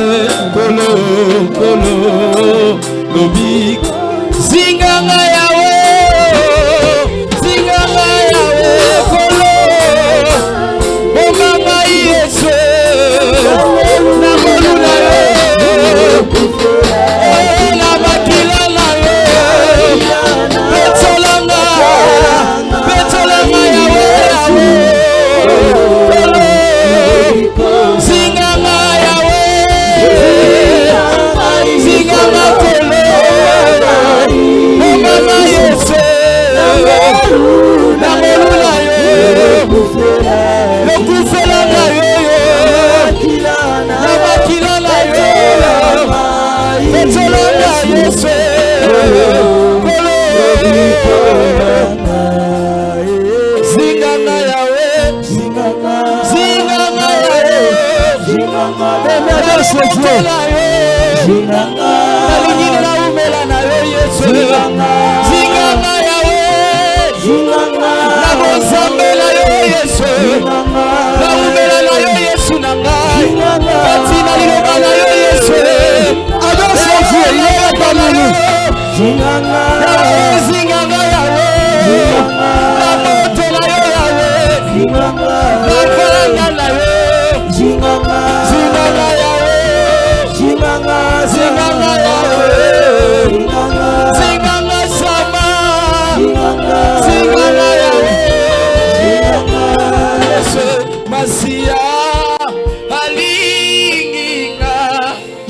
আছে বলো বলো নবী nalingi naumela na yo yesu zinganga yawe. Na yo yesu. Naumela na yo yesu na ngai kati na liloba na yo yesu zinganga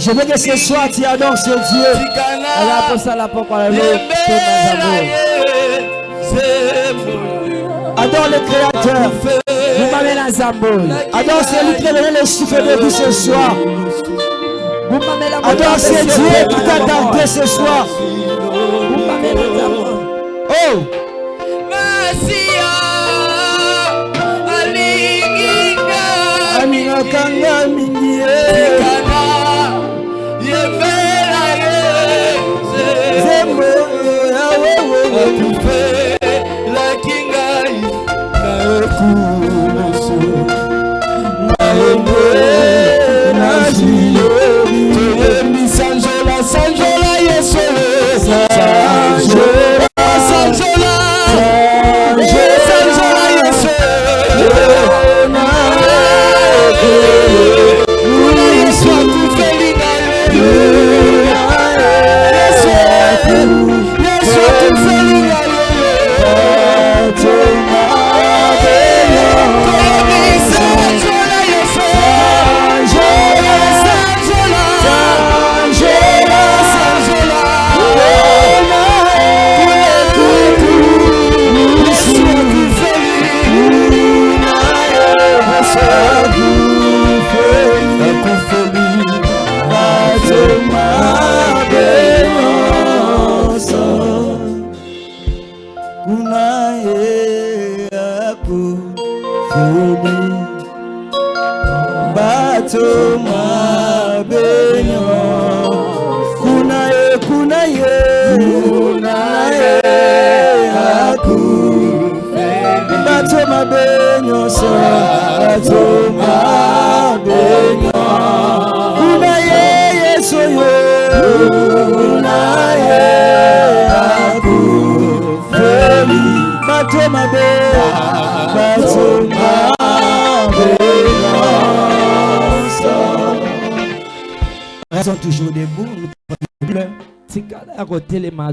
Je veux que ce soir tu adores ce Dieu. Adore le Créateur. Adore celui qui t'a donné le souffle de vie ce soir. Adore ce Dieu qui t'a gardé ce soir.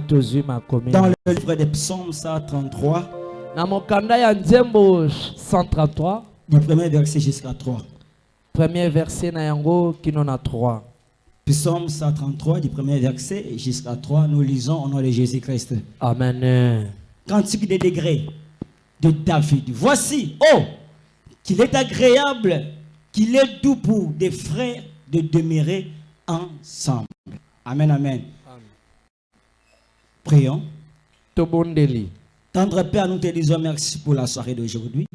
Tozwi makomi Dans le livre des psaumes 133, na mokanda ya nzembo 133 du premier verset jusqu'à 3. premier verset na yango kino na 3 Psaume 133, du premier verset jusqu'à 3, nous lisons au nom de Jésus-Christ. amen Cantique des degrés de David. Voici, oh, qu'il est agréable, qu'il est doux pour des frères de demeurer ensemble. Amen, amen. Prions. tobondeli Tendre Père, nous te disons merci pour la soirée d'aujourd'hui.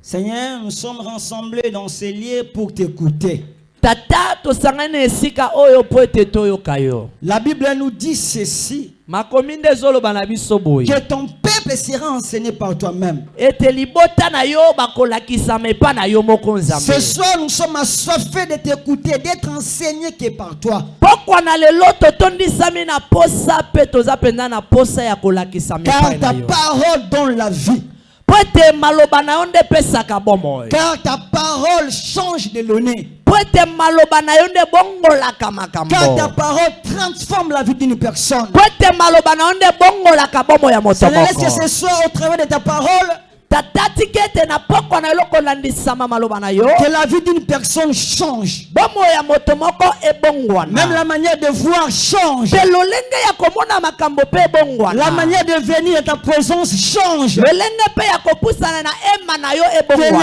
Seigneur, nous sommes rassemblés dans ces lieux pour t'écouter. Tata tosangani esika oyo mpo ete toyoka yo La Bible nous dit ceci makomi nde ezoloba na biso boye que ton peuple sera enseigné par toi-même. ete libota na yo bakolakisama epa na yo moko Ce nzambe soir, nous sommes assoiffés de t'écouter, d'être enseignés que par toi. pokwa na lelo totondisami na posa mpe toza mpenza na posa ya kolakisama Car epai ta parole donne la vie. Car ta parole change de ebongolaka Car ta parole transforme la vie d'une personne. laisse que ce soir, au travers de ta parole, que la vie d'une personne change. Même la manière de voir change. La manière de venir à ta présence change. Que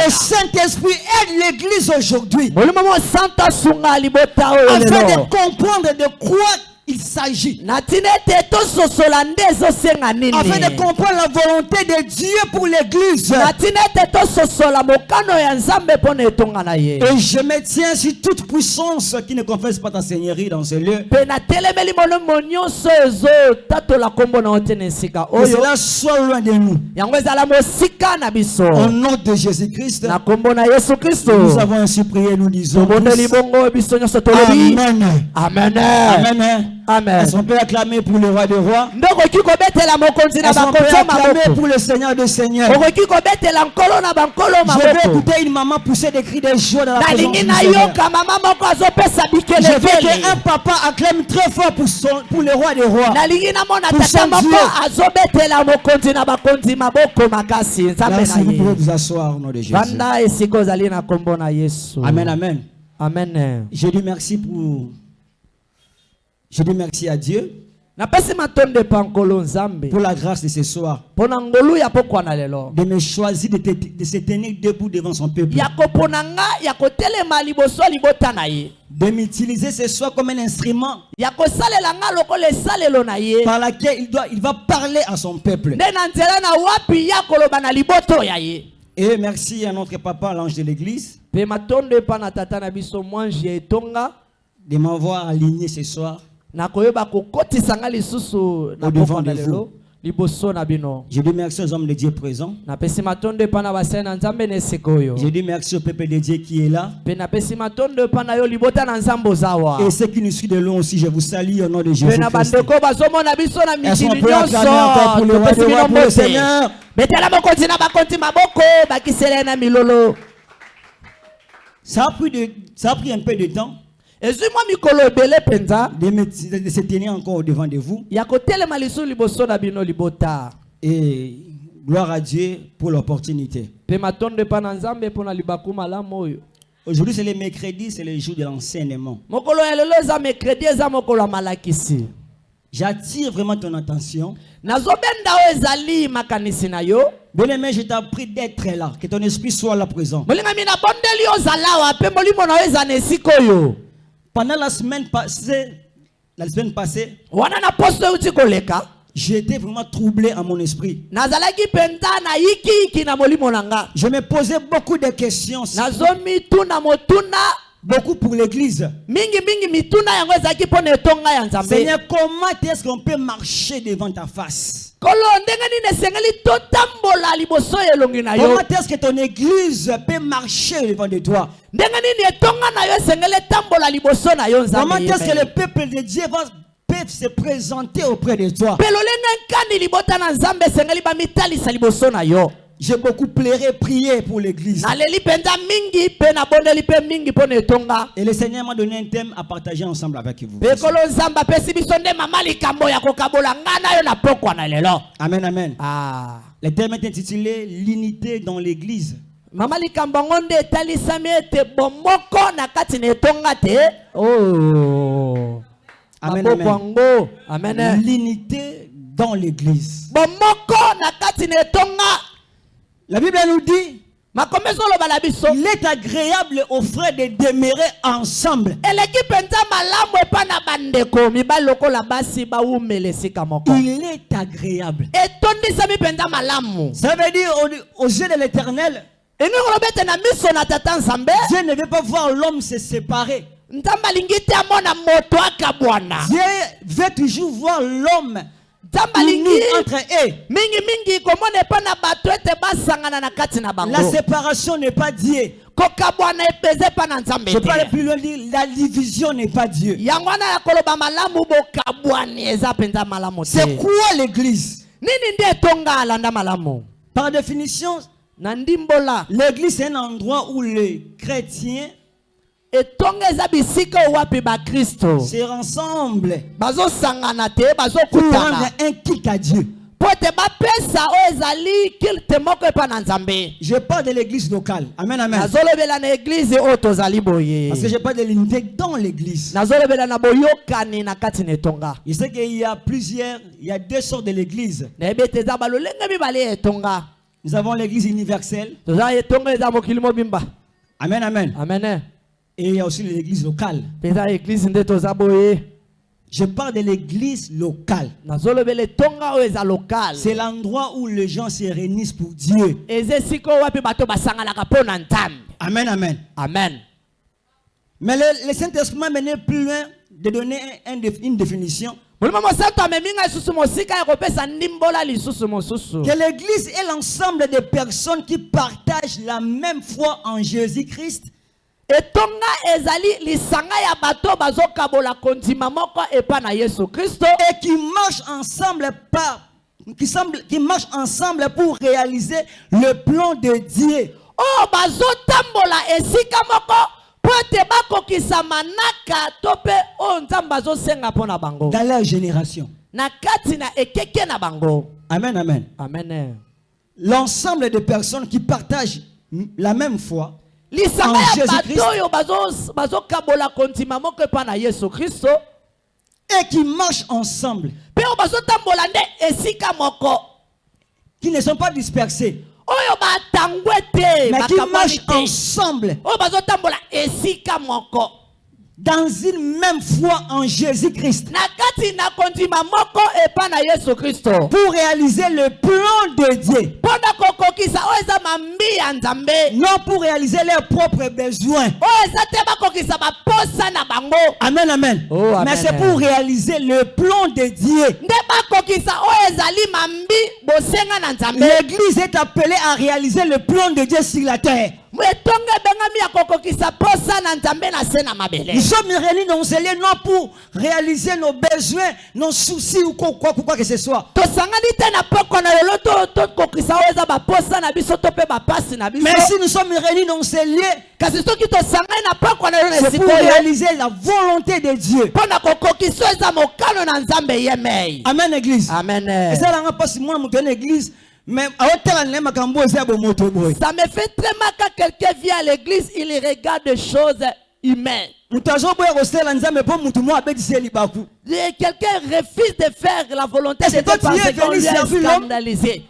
le Saint-Esprit aide l'Église aujourd'hui afin de comprendre de quoi il s'agit. Afin de comprendre la volonté de Dieu pour l'Église. Et je me tiens sur toute puissance qui ne confesse pas ta seigneurie dans ce lieu. Que cela soit loin de nous. Au nom de Jésus-Christ, nous avons ainsi prié, nous disons. Amen. amen Amen. Amen Est-ce qu'on peut acclamer pour le roi des rois? Est-ce qu'on peut acclamer pour le Seigneur des Seigneurs? Je vais maboko? écouter une maman pousser des cris de joie dans la présence du Seigneur. Je veux qu'un papa acclame très fort pour, son, pour le roi des rois. Pour son Dieu. Merci, vous pouvez vous asseoir au nom de Jésus. Amen, amen. amen Je dis merci pour. Je dis merci à Dieu pour la grâce de ce soir, de me choisir de, te- de se tenir debout devant son peuple, de m'utiliser ce soir comme un instrument par laquelle il, doit, il va parler à son peuple. Et merci à notre papa, l'ange de l'église, de m'avoir aligné ce soir. Nakoyeba kokotisa nga lisusu na Au-devant pokwa na de lelo liboso na bino. Je dis merci aux hommes de Dieu présents. napesi matondo epa na basali na nzambe na esika oyo. Je dis merci au peuple de Dieu qui est là. mpe napesi matondo epa na yo libota na nzambe ozawa. Et ceux qui nous suivent de loin aussi, je vous salue au nom de mpe Jésus na Christ. bandeko bazomona biso na Est-ce qu'on mikili peut acclamer encore pour le nyonso roi des topesi rois, bino pour le mbote Seigneur? Betela mokonzi na bakonzi maboko bakisela ye na milolo. Ça a, pris de, ça a pris un peu de temps de, de se tenir encore au devant de vous. Et gloire à Dieu pour l'opportunité. Aujourd'hui, c'est le mercredi, c'est le jour de l'enseignement. J'attire vraiment ton attention. Bien-aimé, je t'en prie d'être là, que ton esprit soit là présent. Pendant la semaine passée, la semaine passée, j'étais vraiment troublé en mon esprit. Je me posais beaucoup de questions, beaucoup pour l'église. Seigneur, comment est-ce qu'on peut marcher devant ta face? Comment est-ce que ton église peut marcher devant de toi? Comment est-ce que le peuple de Dieu va peut se présenter auprès de toi? J'ai beaucoup pleuré, prié pour l'église. Et le Seigneur m'a donné un thème à partager ensemble avec vous. Amen, amen. ah. Le thème est intitulé L'unité dans l'église. mama likambo yango nde etalisami ete bomoko na kati na etonga te oh. Amen, maboko amen. yango amen L'unité dans l'église. bomoko na kati na etonga La Bible nous dit il est agréable aux frères de demeurer ensemble. Il est agréable. Ça veut dire au- aux yeux de l'éternel, Dieu ne veut pas voir l'homme se séparer. Dieu veut toujours voir l'homme entre eux. La séparation n'est pas Dieu. Je parle plus loin, la division n'est pas Dieu. C'est quoi l'église? Par définition, l'église c'est un endroit où les chrétiens etonga eza bisika oyo wapi bakristo bazosangana te pour bazokutana rendre un culte à Dieu. mpo ete bapesa oyo ezali kilte moko epa na nzambe Je parle de l'église locale. Amen, amen. nazolobela na eglize oyo tozali boye Parce que je parle de l'unité dans l'église. nazolobela na boyokani na kati na etonga Je sais qu'il y a plusieurs, il y a deux sortes de l'église. nayebi ete eza balolenge mibale ya etonga Nous avons l'église universelle. toza etonga eza mokili mobimba Amen, amen. amen Et il y a aussi l'église locale. mpe eza eglize nde toza boye Je parle de l'église locale. C'est l'endroit où les gens se réunissent pour Dieu. Amen, amen. amen Mais le, le Saint-Esprit m'a mené plus loin de donner un- une définition. Que l'église est l'ensemble des personnes qui partagent la même foi en Jésus-Christ etonga ezali lisanga ya bato bazokabola kondima moko epa na yesu kristo et qui marchent ensemble par qui, semble, qui marchent ensemble pour réaliser le plan de Dieu. oyo bazotambola esika moko mpo ete bakokisa manaka to mpe oyo nzambe azosenga mpo na bango dans leur génération. na kati na ekeke na bango Amen, amen. amen L'ensemble des personnes qui partagent la même foi lisanga ya bato oyo bazokabola moko epa na yesu kristo. Et qui marchent ensemble, mpe oyo bazotambola nde esika moko. Qui ne sont pas dispersés, oyo batangwe te mais qui marchent ensemble. Oyo bazotambola esika moko dans une même foi en Jésus-Christ pour réaliser le plan de Dieu, nzambe non pour réaliser leurs propres besoins. bango Amen, amen. Oh, amen. Mais c'est pour réaliser le plan de Dieu. L'église est appelée à réaliser le plan de Dieu sur la terre. Nous sommes réunis dans lieu non pour réaliser nos besoins, nos soucis ou quoi, quoi, quoi que ce soit. Mais si nous sommes réunis dans ce lieu, kasi soki tosangani na poko na lelo na c'est pour réaliser la volonté de Dieu. Amen, église. amen mpasi mwana moto ya na église Ça me fait très mal quand quelqu'un vient à l'église, il regarde des choses humaines. Quelqu'un refuse de faire la volonté de Dieu parce qu'on lui a scandalisé.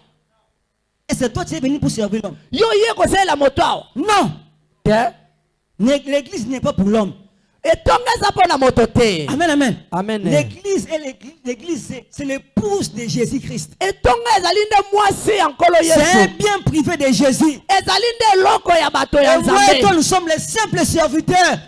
et c'est toi qui es venu pour servir l'homme? Yo la moto. Non? Né- l'église n'est pas pour l'homme moto te. Amen amen. Amen. l'église est l'église l'église c'est- l'épouse de jésus christ etonga ezali nde mwasi ya nkolo c'est un bien privé de jésus. Nde eloko ya bato ya et moi et toi nous sommes les simples serviteurs.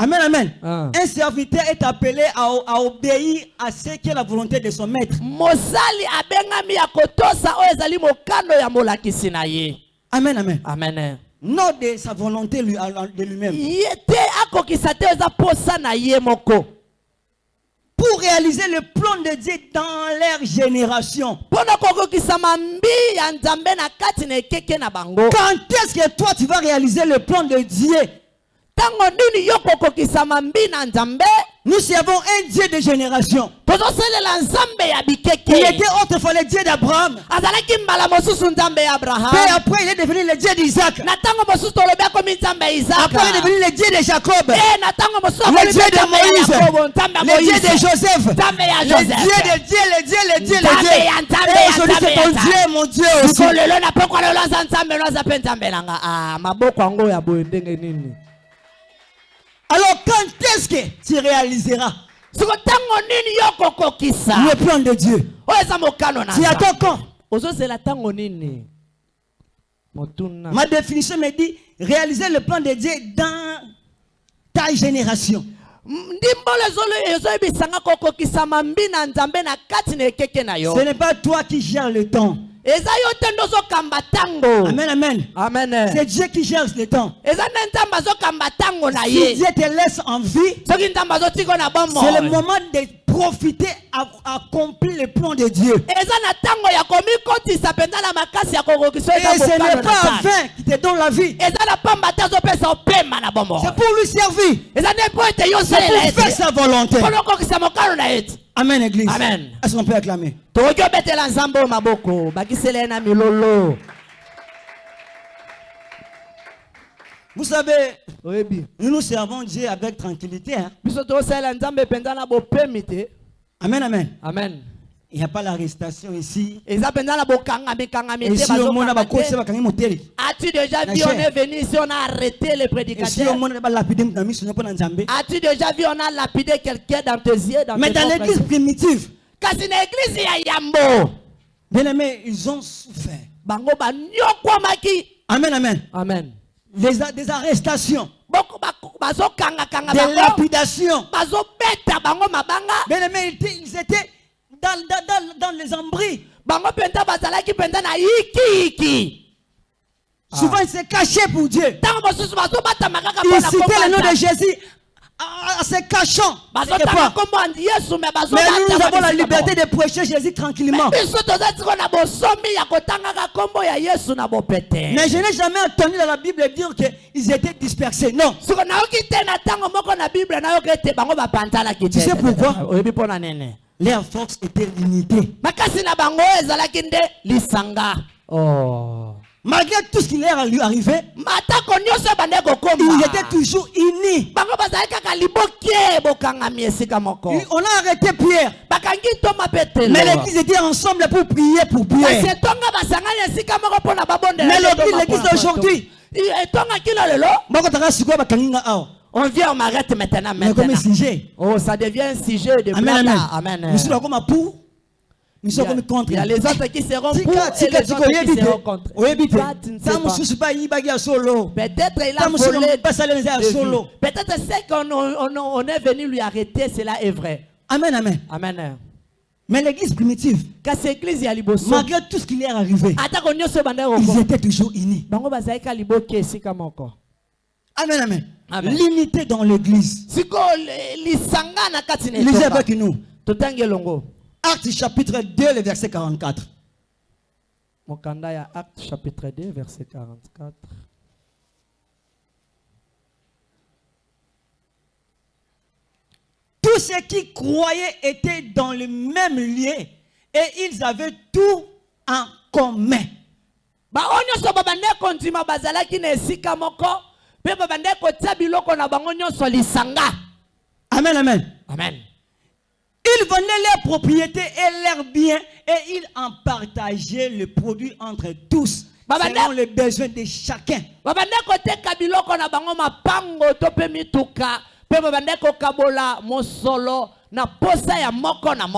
Amen amen. Ah. un serviteur est appelé à, à obéir à ce qui est la volonté de son maître. Mosali abengami ya kotosa oyo ezali mokano ya molakisi na ye. Amen amen. Amen non de sa volonté lui- de lui-même. Pour réaliser le plan de Dieu dans leur génération. Quand est-ce que toi tu vas réaliser le plan de Dieu? Nous servons un Dieu de génération. Il était autrefois le Dieu d'Abraham. abraham après, il est devenu le Dieu d'Isaac. Après, il est devenu le Dieu de Jacob. Eh, Le Dieu de Moïse. Le Dieu de Joseph. Le Dieu de Dieu, le Dieu, le Dieu, le Dieu. Et aujourd'hui, nzambe c'est ton. Dieu, mon Dieu aussi. Alors, quand est-ce que tu réaliseras le plan de Dieu? na Tu attends quand Ma définition me dit réaliser le plan de Dieu dans ta génération. Ce n'est pas toi qui gères le temps. Amen, amen. amen C'est Dieu qui gère le temps. Si Dieu te laisse en vie, c'est le moment de profiter à à accomplir le plan de Dieu. Et ce n'est pas un vain qui te donne la vie. C'est pour lui servir. C'est pour faire sa volonté. Amen, Église. Amen. Est-ce qu'on peut acclamer? Vous savez, nous nous servons Dieu avec tranquillité. hein. Amen, amen. amen Il n'y a pas l'arrestation ici. Et si au monde, as-tu déjà vu on est venu ici on a arrêté les prédicateurs? as-tu déjà vu on a lapidé quelqu'un dans tes yeux dans Mais dans l'église primitive, kasi na église ya yambo bien aimés, ils ont souffert. Amen, amen. amen Des arrestations, des lapidations. Bien ils étaient- dans, dans, dans, dans les embris. Souvent, ils se cachaient pour Dieu. Ils citaient le nom de. Jésus en en se cachant. Mais nous, nous avons la liberté de prêcher Jésus tranquillement. Mais je n'ai jamais entendu dans la Bible dire qu'ils étaient dispersés. Non. Tu sais pourquoi? Leur force était lisanga oh. Malgré tout ce qui leur est arrivé, ils étaient toujours unis. On a arrêté Pierre. Mais l'église était ensemble pour prier pour Pierre. Mais l'église d'aujourd'hui, on vient on m'arrête maintenant oh ça devient un sujet de amen. amen il y, a, les autres qui seront pour et les autres qui seront contre. Peut-être il a volé peut-être c'est qu'on on, on, on est venu lui arrêter cela est vrai. Amen, amen. amen. Mais l'église primitive, malgré tout ce qui leur est arrivé, ils étaient toujours unis. Amen, amen. Amen. L'unité dans l'église. Lisez avec nous. Actes chapitre 2, le verset 44. mokanda ya acte chapitre 2 verset 44 Tous ceux qui croyaient étaient dans le même lieu et ils avaient tout en commun. Amen, amen. amen Ils vendaient leurs propriétés et leurs biens et ils en partageaient le produit entre tous, selon les besoins de chacun.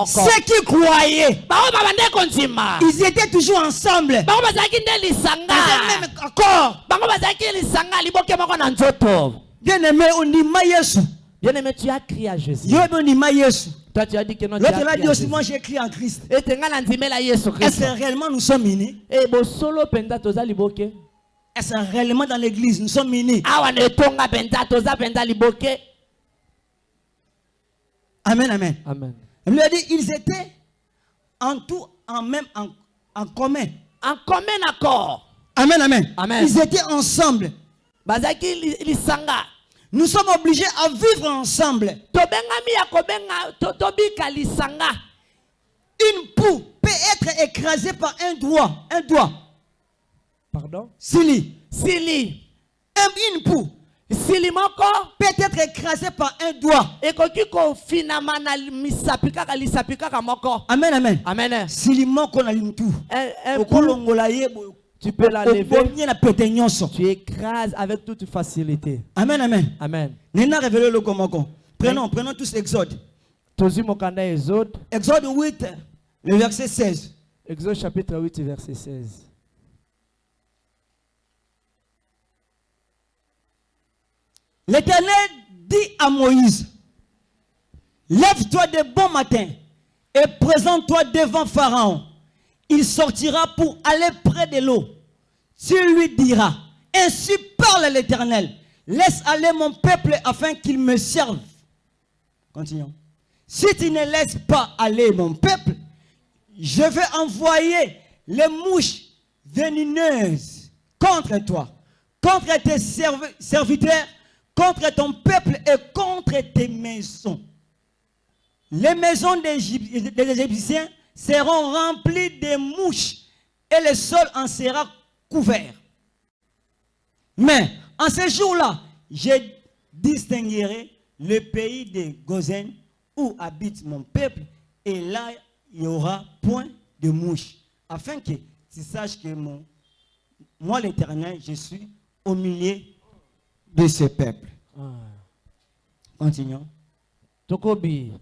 Ceux qui croyaient, ils étaient toujours ensemble, lisanga. Même nzoto. Bien aimé, on dit bien aimé tu as crié à jésus Yo, on dit ma Yesu. toi tu as dit que non tu as L'autre l'a crié dit aussi, moi j'ai écrit en Christ. Est-ce que réellement nous sommes unis? E liboke Est-ce que réellement dans l'église nous sommes unis? Amen, amen. amen Il lui a dit, ils étaient en tout, en même, en, en commun. en commun accord Amen, amen, Amen. Ils étaient ensemble. bazalaki li- lisanga Nous sommes obligés à vivre ensemble. Une poux peut être écrasée par un doigt. Un doigt. pardon? Sili. sili Un- Une poux sili moko peut être écrasée par un doigt. ekoki kofinama na misapi kaka lisapi kaka moko Amen, amen. amen Sili moko na Okolongola ye boye. Tu peux la lever tu écrases avec toute facilité Amen, amen. amen Nena révélé le komoko. Prenons, prenons tous Exode. exode Exode 8, le verset 16. exode chapitre 8 verset 16 L'Éternel dit à Moïse, Lève-toi de bon matin et présente-toi devant Pharaon. Il sortira pour aller près de l'eau. Tu lui diras, ainsi parle l'Éternel, laisse aller mon peuple afin qu'il me serve. Continuons. Si tu ne laisses pas aller mon peuple, je vais envoyer les mouches venimeuses contre toi, contre tes serv- serviteurs, contre ton peuple et contre tes maisons. Les maisons des Égyptiens seront remplies de mouches et le sol en sera couvert. Mais en ce jour-là, je distinguerai le pays de Gozen où habite mon peuple et là, il n'y aura point de mouches afin que tu saches que mon, moi, l'Éternel, je suis au milieu de ce peuple. Continuons. tokobi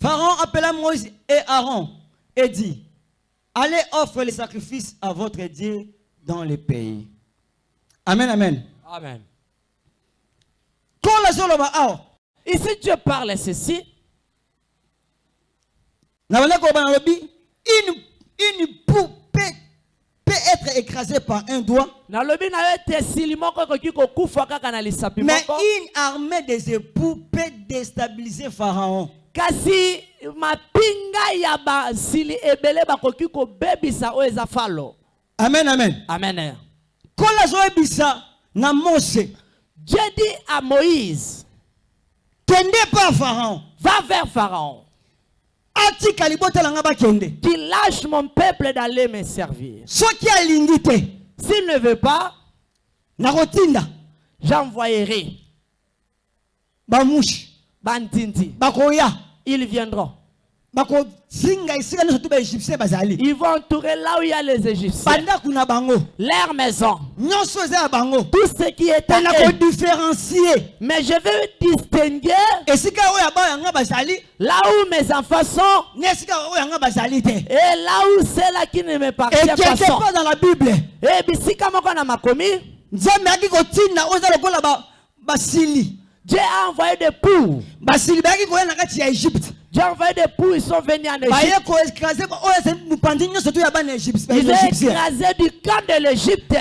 Pharaon appela Moïse et Aaron et dit, allez offre les sacrifices à votre Dieu dans le pays. Amen, amen. amen Quand la zoloba awa, ici dieu parle ceci une, une poule peut, être écrasée par un doigt, mais une armée des époux peut déstabiliser Pharaon. Kasi mapinga ya basili ebele bakoki kobebisa oyo eza falo. Amen, amen. amen. Quand la zoebisa na Mose, dieu dit à moïse kende pas Pharaon. va vers pharaon. Atika libota langa bakende. qu'il lâche mon peuple d'aller me servir. Soki alingi te, s'il ne veut pas nakotinda. j'envoyerai bamouche, bantindi bakoya, ils viendront. Ils vont entourer là où il y a les égyptiens. Leur maison. Tout ce qui est à eux kodifférencie mais je vais distinguer là où mes enfants sont et là où ceux-là qui ne me et partiennent pas quelque sont. part dans la bible. Et bisika moko na makomi. Nzambe ayaki kotinda oyo eza lokola basili Dieu a envoyé des egypte Dieu a envoyé des poux ils sont venus en Égypte. bana ils ont écrasé du camp de l'Égypte.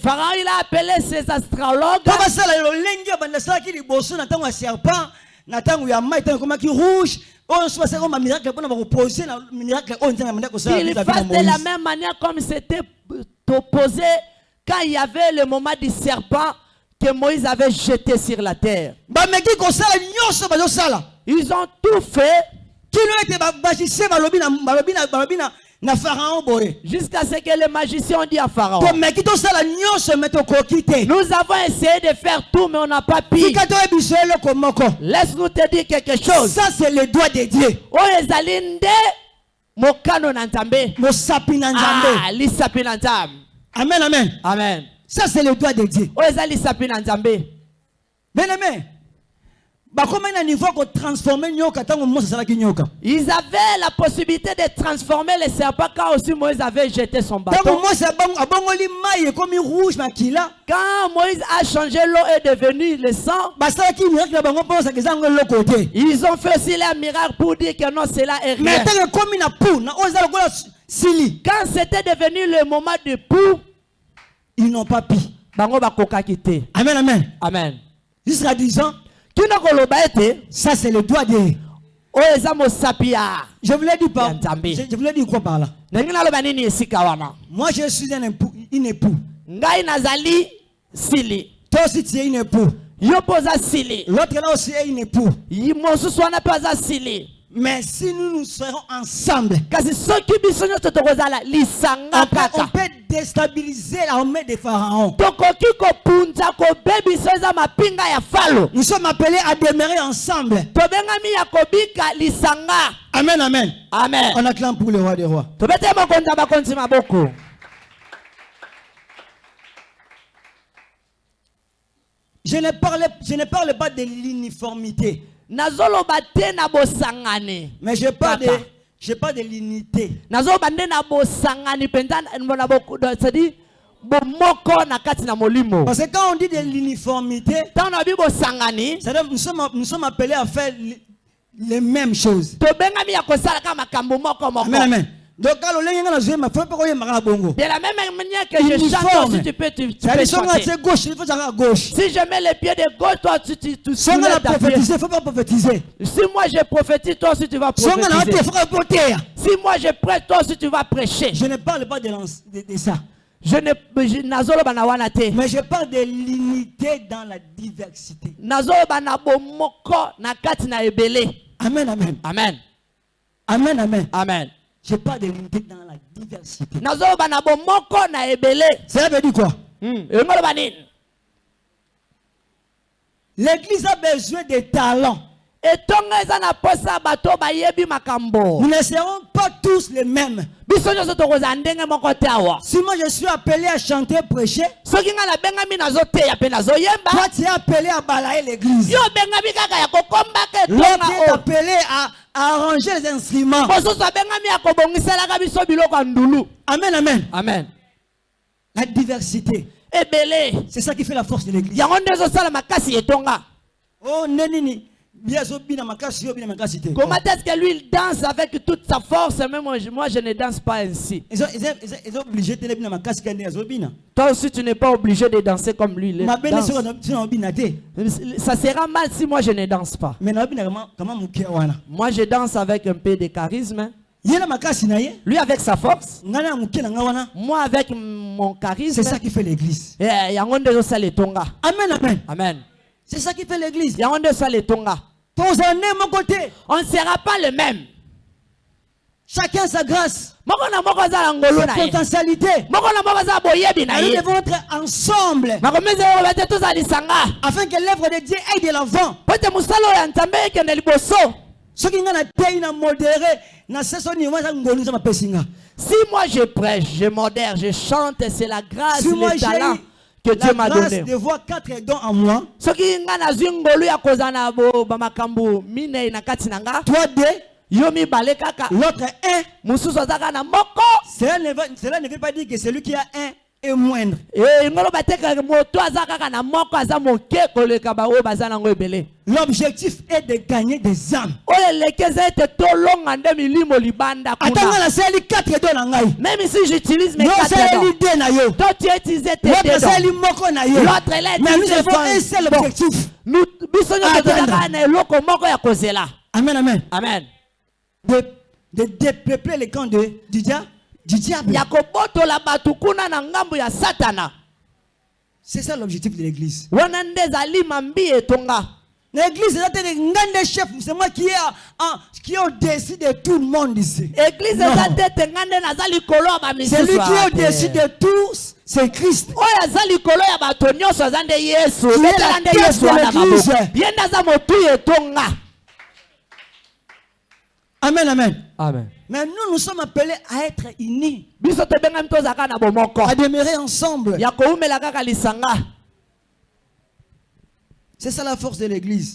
Pharaon il a appelé ses astrologues. Na fassent de la même manière comme c'était opposé quand il y avait le moment du serpent que Moïse avait jeté sur la terre. nyonso bazosala Ils ont tout fait jusqu'à ce que les magiciens ont dit à Pharaon. Nous avons essayé de faire tout, mais on n'a pas pu. Laisse-nous te dire quelque chose. ça c'est le doigt de dieu. Na Ah, amen amen. Amen. Ça c'est le doigt de dieu. Nzambe. Bien aimé ils avaient la possibilité de transformer le serpent quand aussi Moïse avait jeté son bâton. Quand Moïse a changé l'eau est devenu le sang ils ont fait aussi leur miracle pour dire que non cela est mais rien pu sili. Quand c'était devenu le moment du pou ils n'ont pas pi bango bakokaki te. Amen amen. Amen. Jusqu'à 10 ans. Kino koloba ete? Ça c'est le doigt de oyo eza mosapi ya je voulais dire par je, je voulais dire quoi par là? Ndenge naloba nini esika wana? Moi je suis un époux une époux. Ngai nazali sili. Toi aussi tu es une époux. Yo mpo oza sili. L'autre là aussi est une époux. Mosusu wana mpe aza sili mais si nous nous serons ensemble on peut, on peut déstabiliser l'armée de Pharaon. Tokoki kopunza kobebisa oyo eza mapinga ya falo. Nous sommes appelés à demeurer ensemble. Lisanga. Amen amen. Amen. On acclame pour le roi des rois. Maboko je ne parle, je ne parle pas de l'uniformité nazoloba te na bosangani. Mais je parle de, je parle de l'unité. Nazoloba nde na bosangani mpenza c'est-à-dire bomoko na kati na molimo. Parce que quand on dit de l'uniformité, ntango na bi bosangani c'est-à-dire nous sommes, nous sommes appelés à faire les mêmes choses. tobengami ya kosala kaka makambo moko moko. Amen, amen. De la même manière que je chante aussi tu peux tu, tu C'est-à-dire, peux si on chanter est à gauche, il faut aller à gauche. si je mets les pieds de gauche toi tu tu, Si faut pas prophétiser. si moi je prophétise toi aussi tu vas Si prophétiser si moi je prête toi aussi tu vas prêcher Je ne parle pas de, de, de ça. je ne je- Mais je parle de l'unité dans la diversité. amen. amen Amen, amen. amen Je parle de l'unité dans la diversité. nazoloba na bomoko na ebele Ça veut dire quoi? Hmm, L'église a besoin de talents. Makambo Nous ne serons pas tous les mêmes. Si moi je suis appelé à chanter, prêcher, toi tu es appelé à balayer l'église. L'autre est appelé à, arranger les instruments. Amen, amen. amen La diversité. C'est ça qui fait la force de l'église. Oh, nenini. Comment est-ce que lui il danse avec toute sa force? Même moi je, moi, je ne danse pas ainsi. Toi aussi tu n'es pas obligé de danser comme lui danse. ça sera mal si moi je ne danse pas. Moi je danse avec un peu de charisme. Lui avec sa force. Moi avec mon charisme. C'est ça qui fait l'église. Eh, amen. amen. C'est ça qui fait l'église. On ne sera pas le même. Chacun sa grâce. Sa potentialité. nous devons être ensemble. Afin que l'œuvre de Dieu aille de l'avant. nga si moi je prêche je modère je chante c'est la grâce si le talent que Dieu la m'a grâce donné de voir quatre dons en moi. Soki nga nazwi ngolu ya kozala na bo- bamakambo minei na kati na nga toi deux. Yo mibale kaka. L'autre un. Mosusu na moko. Cela ne veut pas dire que celui qui a un est moindre. Eh, l'objectif est de gagner des âmes. Ngai même si j'utilise mes quatre toi tu tes l'autre deux a mais nous avons un seul objectif. Nous- amen. amen amen. De, de dépeupler les camps de, du, dia- du diable. C'est ça l'objectif de l'église. L'église est un chef, c'est moi qui est, en- qui est au-dessus de tout le monde ici. likolo ya Celui qui est au-dessus de tous, c'est Christ. l'église. Amen, amen. amen Mais nous, nous sommes appelés à être unis, à demeurer ensemble. C'est ça la force de l'église.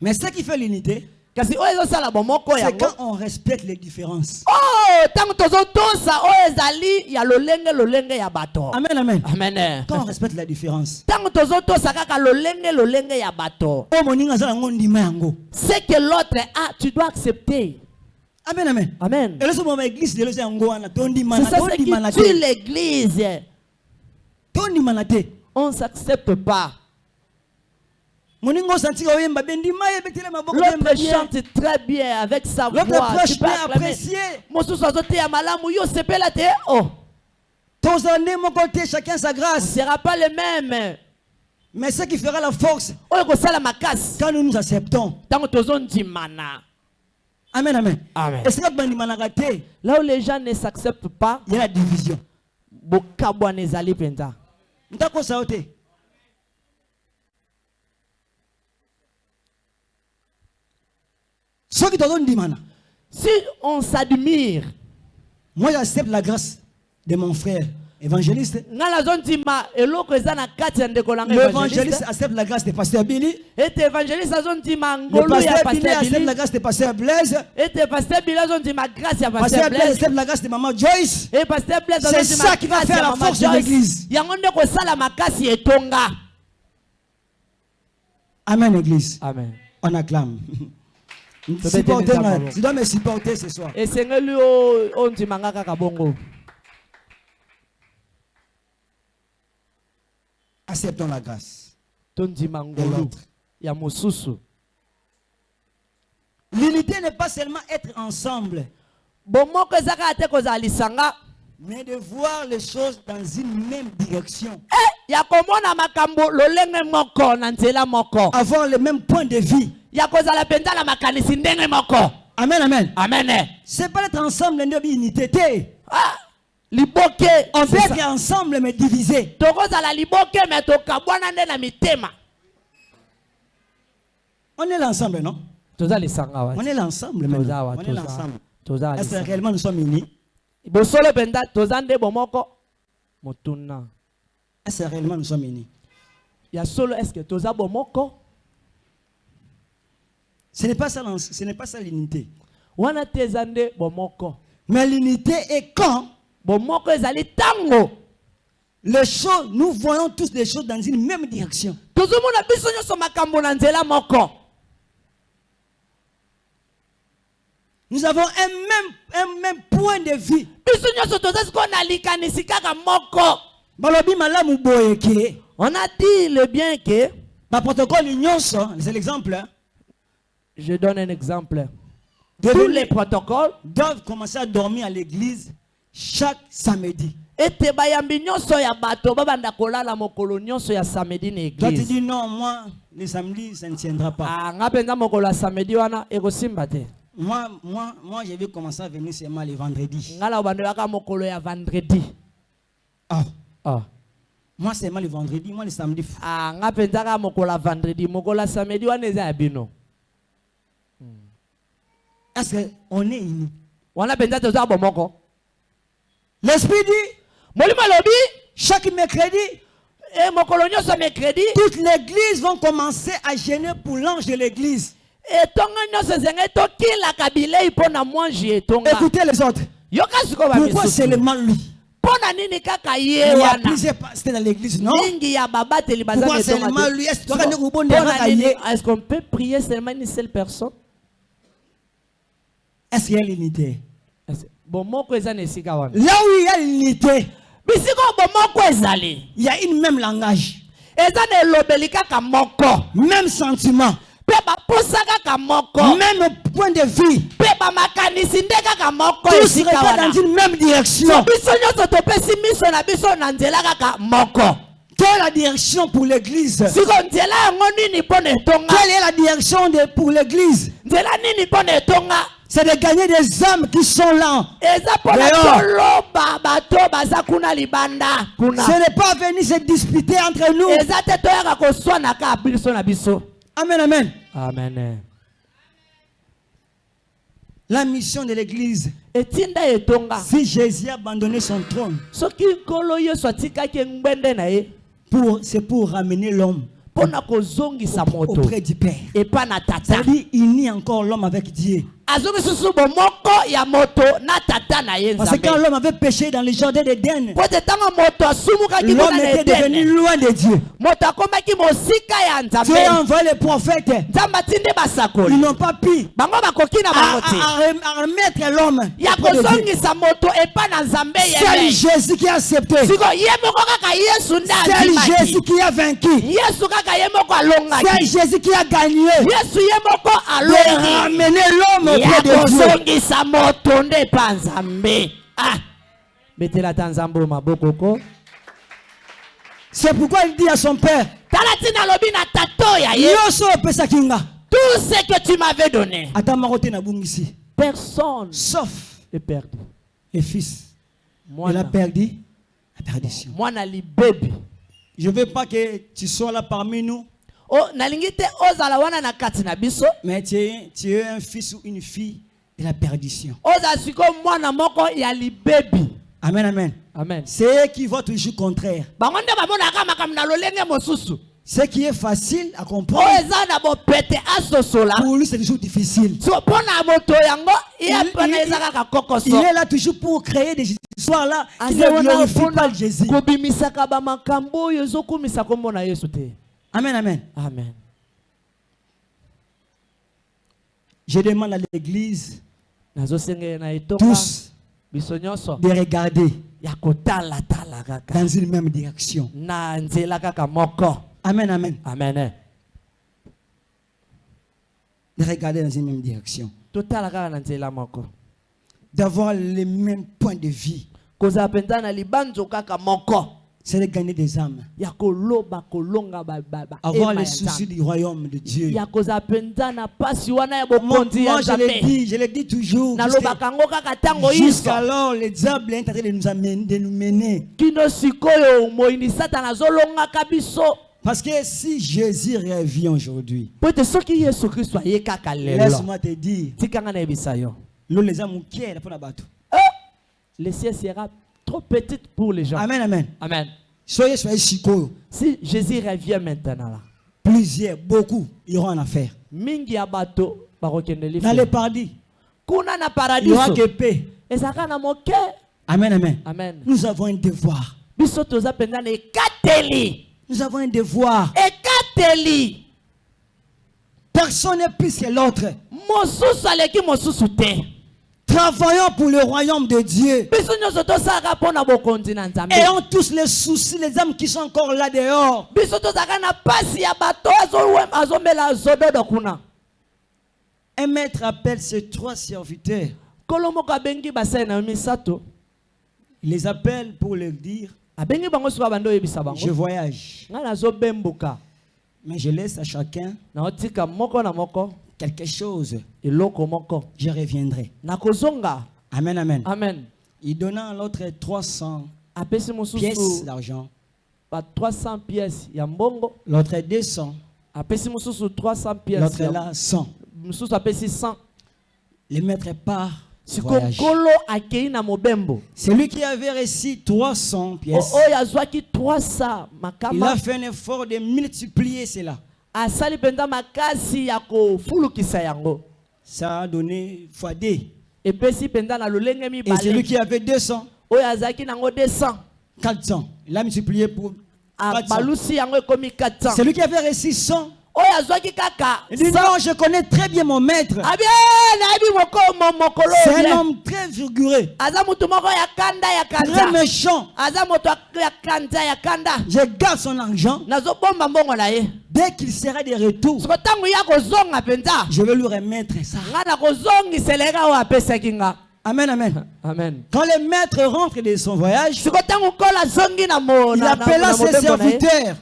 Mais ce qui fait l'unité, c'est quand on respecte les différences. oh Amen, amen. amen. Quand on respecte la différence. Oh, ce que l'autre a tu dois accepter. Amen, amen. amen. C'est ça ce qui tue l'église. On ne s'accepte pas l'autre chante très bien avec sa voix. tu peux sa on ne sera pas le même. Mais ce qui fera la force. Quand nous nous acceptons. Amen amen. Amen. là où les gens ne s'acceptent pas ya la division bokabwana ezali mpenza ntakosa yo te soki tozondimana si on s'admire moi j'accepte la grâce de mon frère évangéliste. nga nazondima eloko eza na kati ya ndeko na ngai L'évangéliste évangéliste accepte la grâce de pasteur Billy. ete évangéliste azondima Le ngolu ya pasteur la bili grâce de pasteur Blaise. ete bili azondima grâce ya Pasteur Blaise blaise accepte la grâce de maman Joyce. blaise C'est ça qui va faire la force de l'église. yango nde kosala makasi etonga Amen, église. amen On acclame. Enfants. tu dois me supporter ce soir. kaka bongo Acceptons la grâce. ya mosusu L'unité n'est pas seulement être ensemble, bomoko mais de voir les choses dans une même direction. Eh, ya komona makambo lolenge moko na nzela moko Avoir le même point de vue. Ya kozala mpenza na makanisi ndenge moko. Amen, amen. amen. C'est pas être ensemble, une unité. te. ah, liboke. On peut être ensemble, mais divisé. tokozala liboke me tokabwana nde na mitema. On est l'ensemble, non? Toza lisanga On wa est l'ensemble, wa On est l'ensemble. toza Est-ce que réellement nous sommes unis? Bosolo mpenza toza nde bomoko. Motuna. Est-ce que réellement nous sommes unis? Ya solo estce toza bomoko? Ce n'est pas ça, l'en- ce n'est pas ça l'unité. Mais l'unité est quand les choses, nous voyons tous les choses dans une même direction. Nous avons un même, un même point de vue. on a dit le bien que baprotocole nyonso c'est l'exemple hein, je donne un exemple. De tous les protocoles. doivent commencer à dormir à l'église chaque samedi. Ete bayambi nyonso ya bato babanda kolala mokolo nyonso ya samedi na toi tu église. dis non moi le samedi ça ne tiendra pas. Ah, mpenza mokolo ya samedi wana ekosimba te. Moi, moi, moi je vais commencer à venir seulement le vendredi. Ah, ah. moi seulement le vendredi moi le samedi. Ah, nga vendredi samedi wana eza ya bino est-ce qu'on est unis? L'esprit dit chaque mercredi toute l'église vont commencer à gêner pour l'ange de l'église. écoutez les autres. Pourquoi seulement lui? Il y a plusieurs pasteurs dans l'église non? Pourquoi seulement lui? Est-ce qu'on peut prier seulement une seule personne? Est-ce qu'il y a l'unité? Là où il y a l'unité il y a une même langage. Même sentiment. Même point de vue. Tous wana. dans une même direction. Quelle est la direction pour l'église? Quelle est la direction pour l'église? C'est de gagner des âmes qui sont là. Eza mpo na Dehors. toloba bato baza kuna libanda. Kuna. Ce n'est pas venir se disputer entre nous. Amen amen. Amen. La mission de l'église. Si Jésus a abandonné son trône. Pour c'est pour ramener l'homme auprès du Père. Tata. C'est-à-dire il nie encore l'homme avec Dieu parce que quand l'homme avait péché dans le jardin d'Éden l'homme était devenu loin de Dieu. Dieu a envoyé les prophètes. Ils n'ont pas pu à, remettre l'homme c'est Jésus qui a accepté. C'est Jésus qui a vaincu. C'est Jésus qui a gagné. De alongi ramener l'homme ya auprès de Dieu kozongisa moto nde epa nzambe. Ah. Betela ta nzambe oyo maboko ko c'est pourquoi il dit à son père tala ntina alobi na tato ya ye. Nyonso opesaki nga. Tout ce que tu m'avais donné. Ata moko te nabungisi. Personne. Sauf est perdu. le fils. Il a perdu la perdition mwana libebi. Je veux pas que tu sois là parmi nous mais tu es, tu es un fils ou une fille de la perdition Amen, amen. amen C'est eux qui voient toujours contraire. Ce qui est facile à comprendre, pour lui, c'est toujours difficile. Il- est là toujours pour créer des histoires là qui ne glorifient pas Jésus. Amen, amen. amen Je demande à l'église, tous, de regarder dans une même direction. Amen, amen. amen De regarder dans une même direction. D'avoir les mêmes points de vie. C'est de gagner des âmes. Avoir les soucis du royaume de Dieu. Moi, je le nzambe dis, je le dis toujours. Jusqu'alors, le diable est en train de nous amener, de nous mener. Parce que si Jésus revient aujourd'hui, laisse-moi te dire, l'eau les la bateau. Eh, le ciel sera trop petite pour les gens Amen, amen. amen Soyez, soyez chico. si jésus revient maintenant là Plusieurs, beaucoup iront en affaire. mingi ya bato bakokende Dans le paradis, kuna na il n'y aura que paix. ezalaka na moke Amen, amen. amen Nous avons un devoir. biso toza mpenza na ekateli Nous avons un devoir. ekateli Personne n'est plus que l'autre. mosusu aleki mosusu te Travaillons pour le royaume de Dieu. Ayons tous les soucis, les âmes qui sont encore là dehors. Un maître appelle ses trois serviteurs. Il les appelle pour leur dire Je voyage. Mais je laisse à chacun quelque chose. Je reviendrai. Amen, amen. amen Il donna à l'autre 300 apesi pièces d'argent. ba 300 pièces L'autre 200. apesi mosusu 300 pièces L'autre là 100. mosusu apesi 100 Le maître part. Celui qui avait reçu 300 O- pièces, oyo azwaki 300 il a fait un effort de multiplier cela. Asali mpenza makasi ya kofulukisa yango Ça a donné fois 2. epesi mpenza na lolenge Et celui mibale qui avait 200, oyo azalaki nango 200 400. Il a multiplié pour 400. abalusi yango ekomi 400 Celui qui avait reçu 100, oyo azwaki kaka il dit 100 non, je connais très bien mon maître. mokolo C'est un homme très ya très méchant. Je garde son argent. Dès qu'il sera de retour, je vais lui remettre ça. Amen, amen. amen Quand le maître rentre de son voyage, il appela ses serviteurs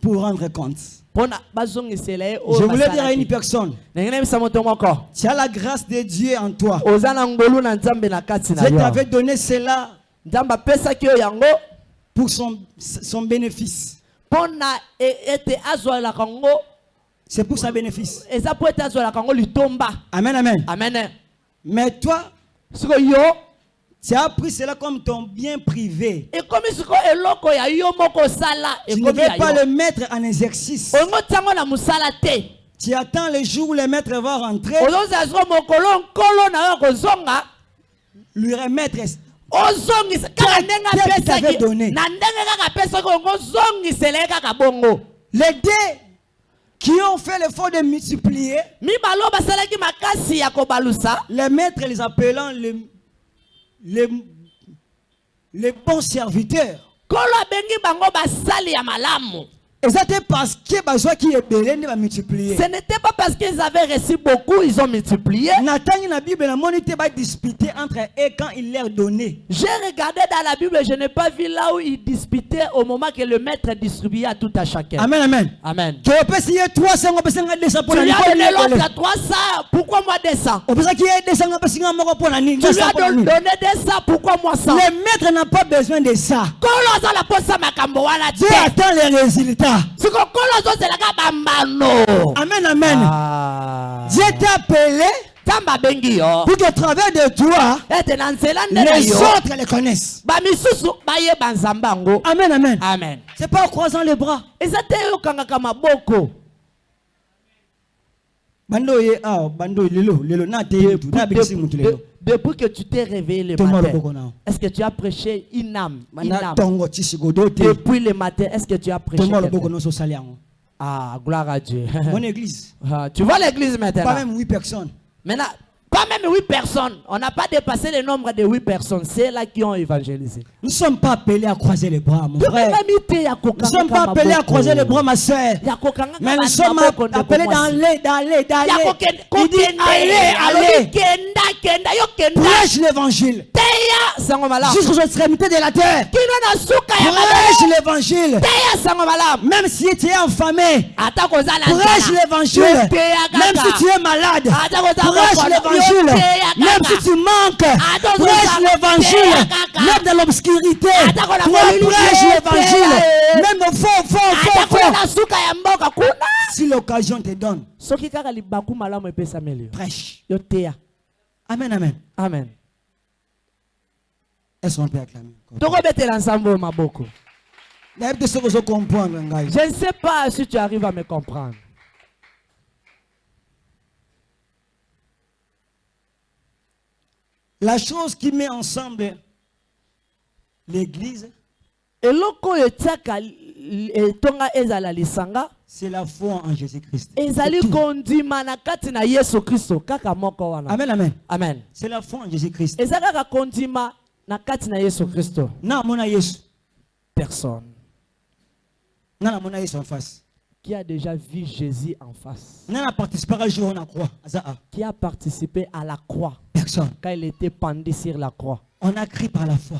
pour rendre compte. ye Je voulais dire à une personne, tu as la grâce de Dieu en toi. Je t'avais donné cela pour son, son bénéfice. e- C'est pour sa bénéfice. Amen, amen. amen Mais toi, tu as pris cela comme ton bien privé. Tu ne veux pas le mettre en exercice. Tu attends le jour où le maître va rentrer, lui remettre. Les deux qui ont fait l'effort de multiplier, les maîtres les appelant les, les, les bons serviteurs. Multiplier. ce n'était pas parce qu'ils avaient reçu beaucoup ils ont multiplié j'ai regardé dans la Bible je n'ai pas vu là où ils disputaient au moment que le maître distribuait à tout à chacun Amen amen. amen Tu peux essayer 300 on peut s'engager 200 pour tu la lui as donné l'autre à 300 pourquoi moi 200 On peut s'engager 200 on peut s'engager moko pour la Nicole, tu lui 200 as donné 200 pourquoi moi 100 Le maître n'a pas besoin de ça. Dieu te attend les résultats. Siko nkolo azozelaka bambano Amen amen. Ah. Dieu t'a appelé nzambe abengi yo pour qu'à travers de toi, ete na nzela nde les autres les connaissent. bamisusu bayeba nzambe yango Amen, amen. amen C'est pas en croisant les bras. eza te okangaka maboko Bando ye ah bando lelo lelo na te mutu na bikisi mutu lelo. De- depuis que tu t'es réveillé le matin est-ce que tu as prêché une âme une depuis le matin est-ce que tu as prêché yango. ah gloire à Dieu. Mon église, Ah, tu vois l'église pas maintenant? même 8 personnes. maintenant pas même huit personnes on n'a pas dépassé le nombre de huit personnes c'est là qui ont évangélisé Nous ne sommes pas appelés à croiser les bras, mon frère. Nous ne sommes pas appelés à croiser les bras, ma soeur. Mais nous sommes appelés d'aller, d'aller, d'aller. Il dit allez, allez. Prêche l'évangile. Jusqu'aux extrémités de la terre. Prêche l'évangile. Même si tu es na prêche l'évangile. Même si tu es malade, prêche mokolo, l'évangile. Même si tu manques, prêche l'évangile. Même dans l'obscurité, toi prêche l'évangile. Même suka ya mboka kuna Si l'occasion te donne, prêche. Amen, amen. amen Est-ce qu'on peut acclamer? je ne sais pas si tu arrives à me comprendre la chose qui met ensemble l'église c'est la foi en jésus-christ. amen amen. Amen. C'est la foi en jésus-christ. Personne. Namona yesu en face qui a déjà vu jésus en face. Qui a participé à la croix. Personne. Quand il était pendu sur la croix. On a crié par la foi.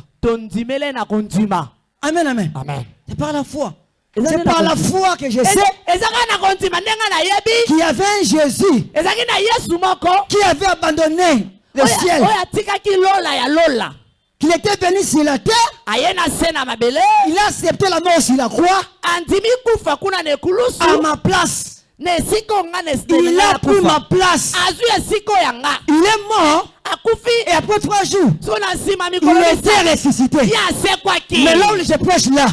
Amen amen. Amen. C'est par la foi. C'est par la foi que je sais. qu'il y avait un jésus. Qui avait abandonné le ciel qu'il était venu sur la terre il a accepté la mort sur la croix. À ma place il a pris ma place. Il est mort. Et après trois jours il était ressuscité. Mais là où je prêche là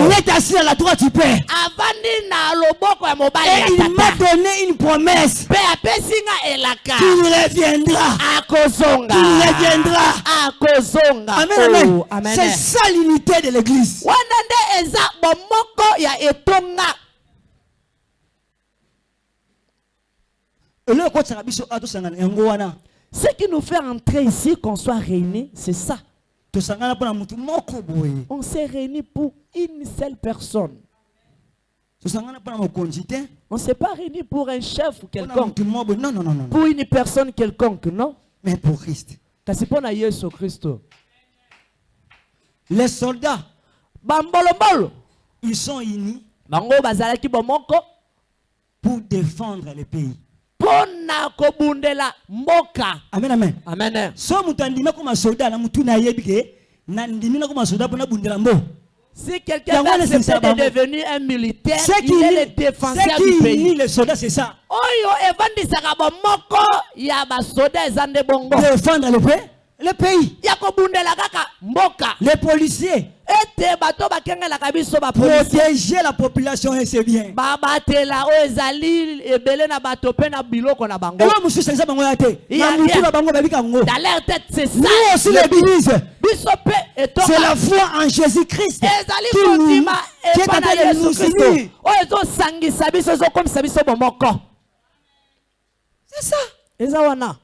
il est assis à la droite du Père. Et il m'a donné une promesse. Qu'il reviendra qu'il reviendra amen amen. Oh, amen. c'est ça l'unité de l'église wana nde eza bomoko ya etonga eloko ekotaka biso awa tosangana yango wana ce qui nous fait entrer ici qu'on soit réunis c'est ça. On s'est réunis pour une seule personne. On s'est pas réunis pour un chef quelconque. non non non non pour une personne quelconque non? Mais pour Christ. Kristo les soldats. Ils sont unis pour défendre le pays mpo na kobundela mboka. Amen amen. Amen. So moto andimi akoma soda na motu nayebi ke nandimi nakoma soda mpo nabundela mbo. Si quelqu'un de bango. devenir un militaire ce qui il est le défenseur du pays. unit les soldats c'est ça. Oyo evandisaka bomoko ya basoda eza nde bongo défendre le pays le pays. Les policiers. Protéger la population et c'est bien. Babatela oyo ezali ebele na bato mpe na biloko na bango. Mosusu eza bango ya te. Bango babika yango. Nous aussi l'église. c'est la foi en ezali kondima est epa en na train de yesu nous kristo unir oyo ezosangisa biso ezokomisa biso bomoko. C'est ça. Eza wana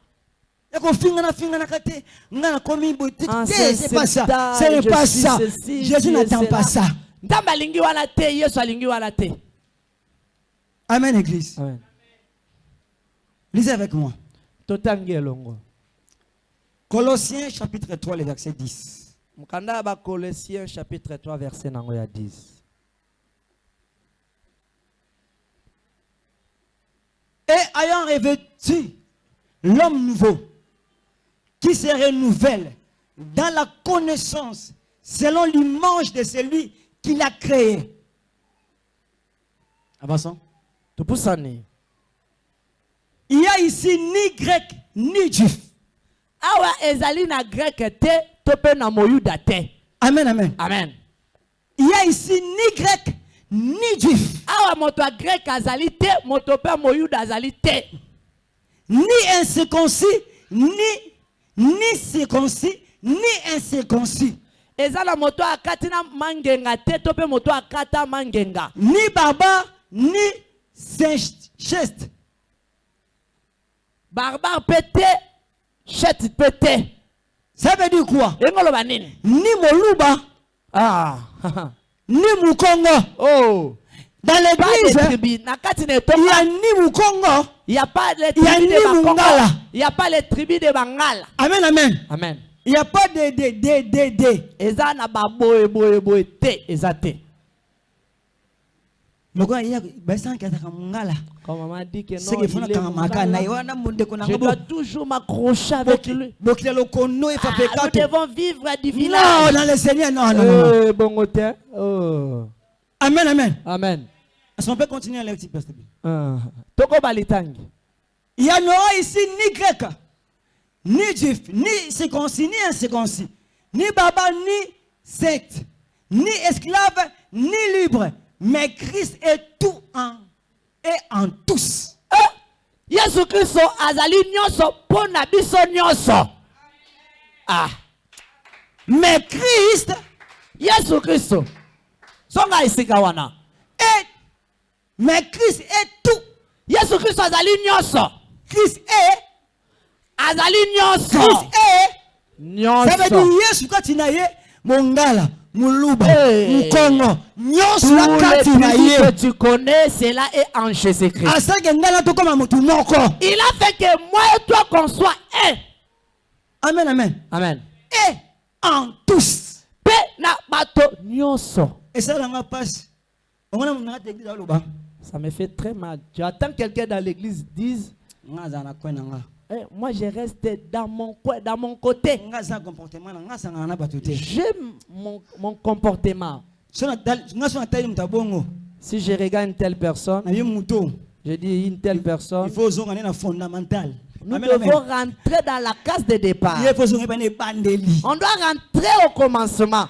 Ah, c'est- pas ça. c'est ce n'est je pas ça. Jésus n'attend pas ça. Amen église. Amen. lisez avec moi. Colossiens chapitre 3 le verset 10 mokanda ya bacolosien chapitre 3 verset nango ya 10 et ayant revêtu l'homme nouveau qui se renouvelle dans la connaissance selon l'image de celui qui l'a créé. Avançons. Il y a ici ni grec ni juif. Amen, amen. amen Il y a ici ni grec ni juif. awa moto ya grek azali te moto mpe moyuda azali te Ni incirconcis, ni, ni circoncis, ni incirconcis. eza na moto akati na mangenga te to mpe moto akata mangenga Ni barbare, ni cheste. barbare mpe te shete mpe te Ça veut dire quoi? Ndenge oloba nini? Ni moluba, ah. ni mukongo. oh. Dans l'église, hein, il y a etonga ni mukongo. il n'y a pas les tribus de. Mungala. il n'y a pas les tribus de bangala Amen, amen. amen Il n'y a pas de, de, de, de, de. eza na baboye boye boye te eza te mungala. Quand maman dit que non, Seke funa il est kanga maka na Mungala, yo wana mundeko na je dois toujours m'accrocher avec lui. Bokila lokono e Ah, nous devons vivre du Non, village. dans le Seigneur, non, non, non. non. Eh. Oh. Amen, amen. Amen. Est-ce qu'on peut continuer à lire, petit pasteur? Ah. Toko balitangi. Il y en aura ici ni grec, ni juif, ni circoncis, ni incirconcis, ni baba, ni secte, ni esclave, ni libre. Mais Christ est tout en et en tous. Eh, Yesu Kristo azali nyonso mpo na biso nyonso. Ah, Mais Christ Yesu Kristo. Songa esika wana. est, mais Christ est tout. Yesu Kristo azali nyonso. Christ est, Azali nyonso. Christ est. Ça veut Nyonso. dire Yesu kati na ye mongala, muluba, Hey. mukongo, nyonso les kati na tribus que ye. tu connais, cela est en Jésus-Christ. Asaki ngala tokoma mutu moko. Il a fait que moi et toi qu'on soit un. Amen, amen. Amen. Et en tous. Pe na bato nyonso. Et ça, ma passe. On a mon église à l'Oba. Ça me fait très mal. Tu attends que quelqu'un dans l'église dise. Eh, Moi, je reste dans mon coin, dans mon côté. J'aime mon, mon comportement. Si je regarde une telle personne, je dis une telle Il personne, faut zonga na fondamental. nous Amen, devons amen. rentrer dans la case de départ. Il faut. On doit rentrer au commencement.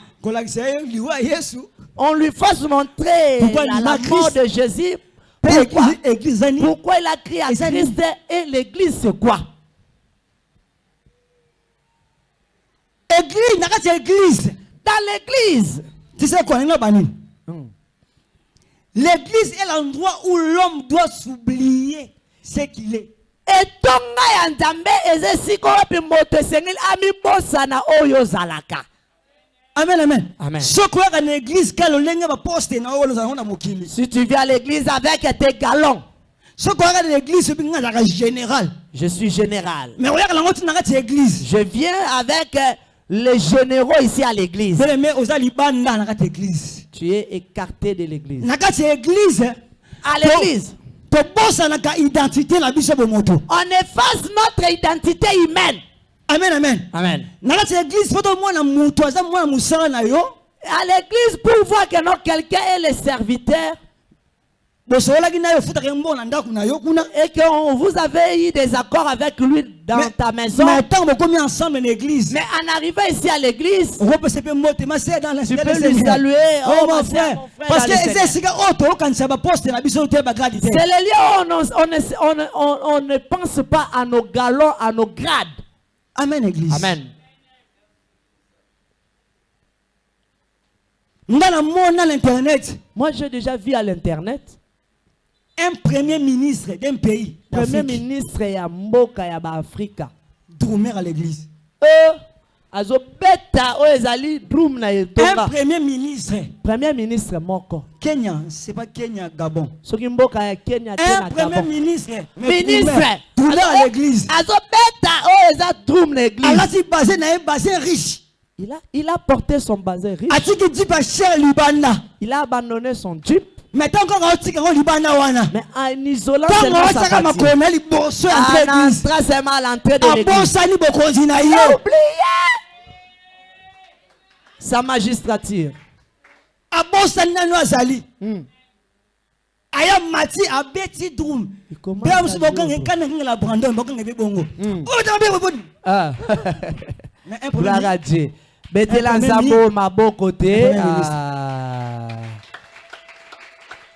On lui fasse montrer Pourquoi la, la mort de Jésus. Pourquoi, pourquoi? il a crié à Christ et l'église c'est quoi? Église église. Dans l'église. Tu sais quoi. L'église est l'endroit où l'homme doit s'oublier ce qu'il est. etonga ya nzambe eza esika oyo mpe moto esengeli amibosana oyo ozalaka Amen, amen. Amen. Si tu viens à l'église avec tes galons. Je suis général. Je viens avec euh, les généraux ici à l'église. Tu es écarté de l'église. À l'église. on efface notre identité humaine amen amen. Amen. Na kati ya église mpo tomona moto aza mwana mosala na yo. À l'église pour voir que non quelqu'un est le serviteur. Bosololaki na yo ofutaka ye mbongo na ndako na yo kuna et que on- vous avez eu des accords avec lui dans Mais- ta maison. mais ntango bokomi ensemble na église? Mais en arrivant ici à l'église okopesa mpe motema se dans Tu dans peux le lui Seigneur. saluer, Oh, oh, mon frère. frère, mon frère parce que eza esika oyo toyokanisa baposte na biso te bagradi te C'est le lieu on- on ne pense pas à nos galons, à nos grades. Amen église. Amen. Moi, j'ai déjà vu à l'internet, un premier ministre d'un pays Premier ministre ya mboka ya Afrika. drumer à l'église. Euh, azobeta oyo ezali drum na un premier ministre Premier ministre moko. Kenya c'est pas Kenya Gabon soki mboka ya Kenya te un na premier Gabon. ministre mais Ministre. drumer à l'église azobeta oyo eza drum na église. alati basé na ye basé riche Il a, il a porté son bazin riche. Il a abandonné son jeep. mais en isolant seulement sa ya En entrant seulement à l'entrée de l'église. Il a oublié sa magistrature. abosani nano azali Hmm. aya mati abeti drum à mosusu bokanga ekana ngela brandon bokanga ebe bongo Mm. oyo tanga mpe boboni Gloire à Dieu. Betela nzambo maboko te.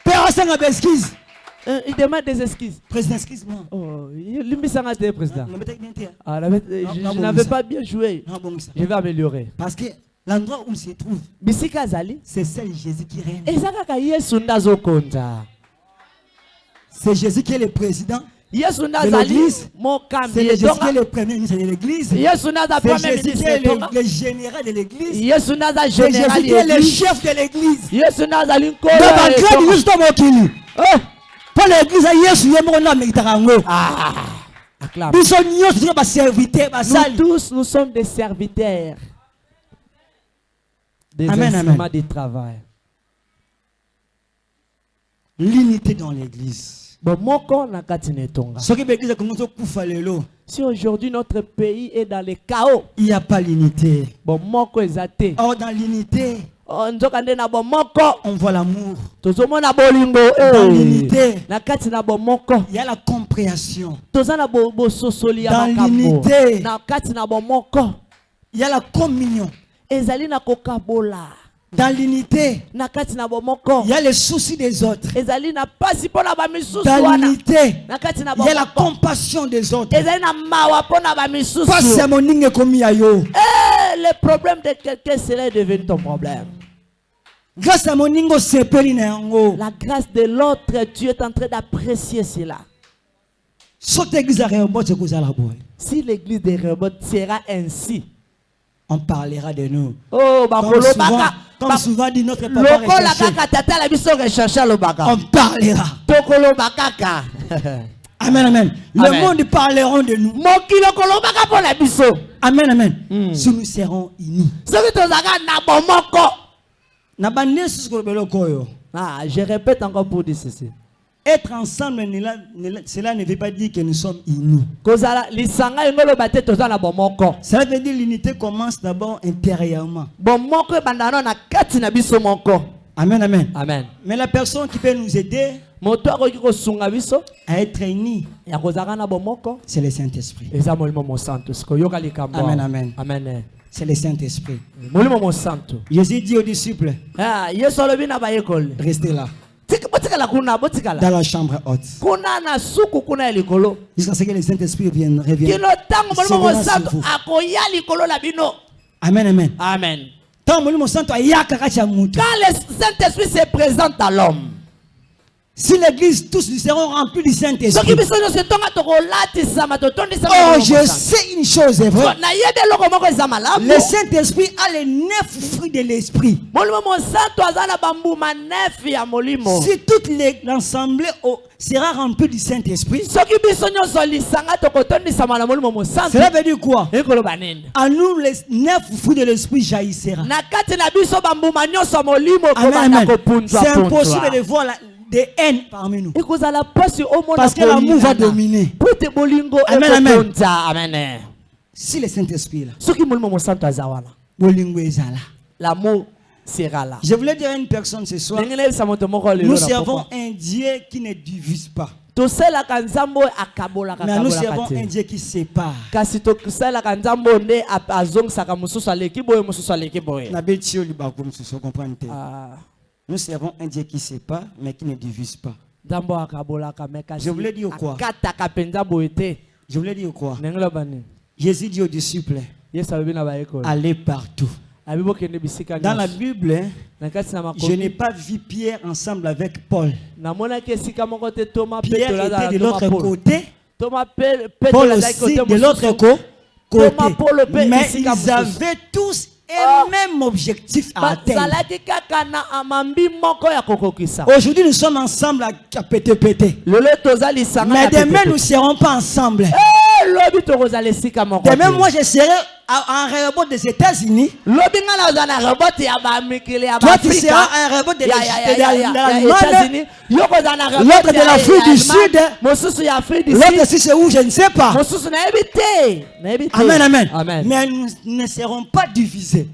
Mpe asanga baexcuse Euh, Il demande des excuses. président excuse moi Oh, limbisanga te président. te Ah, je n'avais pas bien joué. Je vais améliorer. parce que l'endroit où il se trouve c'est seul jésus qui règne c'est jésus qui est le président yesu nde De azali l'église. c'est mokambi le jésus qui est le premier ministre de l'église yesu nde aza c'est premier jésus qui ministre est etonga le, général de l'église yesu c'est jésus qui est le chef de l'église yesu nde azali nkolo donc ya bagrade etonga. nyonso to mokili Oh! mpo l'église yesu ye moko nde amekitaka yango Ah! Acclame. biso nyonso toza baserviter Nous basali tous, nous sommes des serviteurs. Des Amen, instruments amen. de travail. l'unité dans l'église. Si aujourd'hui notre pays est dans le chaos, il n'y a pas l'unité. or dans l'unité Oh, on voit l'amour. Bolingo Dans eh. l'unité. il y a la compréhension. Dans l'unité. il y a la communion ezali na kokabola. Dans l'unité. Il y a les soucis des autres. Dans l'unité il y a la compassion des autres. Moninga ekomi ya yo. Eh, le problème de quelqu'un serait devenu ton problème. Grâce ya moninga osepeli na yango. La grâce de l'autre tu es en train d'apprécier cela. Si l'église de Rehoboth sera ainsi on parlera de nous. Oh comme souvent, bakolobaka comme souvent dit notre papa recherché, on parlera. Amen amen. Le monde parleront de nous. Amen amen. Mm. si nous serons unis. Ah, je répète encore pour dire ceci être ensemble cela ne veut pas dire que nous sommes unis. Cela veut dire l'unité commence d'abord intérieurement. Moko amen amen. Amen. Mais la personne qui peut nous aider à être unis c'est le Saint-Esprit. Amen, amen. amen. C'est le Saint-Esprit. Jésus dit aux disciples Ah, restez là dans la chambre haute. Jusqu'à ce que le Saint-Esprit vienne revienne amen amen. Amen. Quand le saint-esprit se présente à l'homme si l'église tous nous serons remplis du Saint-Esprit. Oh je sais une chose est vrai nayebi eloko moko eza malamu. Le Saint-Esprit a les neuf fruits de l'Esprit. Si toute l'assemblée sera remplie du Saint-Esprit. Cela veut dire quoi? À nous les neuf fruits de l'Esprit jaillissera. C'est impossible de voir la, des haines parmi nous. Parce que l'amour va dominer. Amen, amen. amen. Si le Saint-Esprit là. L'amour sera là. Je voulais dire à une personne ce soir nous servons un Dieu qui ne divise pas. Mais nous servons un Dieu qui sépare. Ah, nous servons un Dieu qui sépare mais qui ne divise pas. Je voulais dire quoi? je voulais dire quoi? Jésus dit aux disciples allez partout. Dans la Bible je n'ai pas vu Pierre ensemble avec Paul. Pierre était de l'autre côté. Paul aussi de l'autre côté. Mais ils avaient tous Un même objectif à atteindre. aujourd'hui nous sommes ensemble à lisanga mais demain nous ne serons pas ensemble demain te. moi je serai en aéroport des États-Unis Toi, tu seras un rebot de l'Allemagne. L'autre de l'Afrique du. Sud. L'autre, sud si c'est où, je ne sais pas. Amen, amen. amen Mais nous ne serons pas divisés.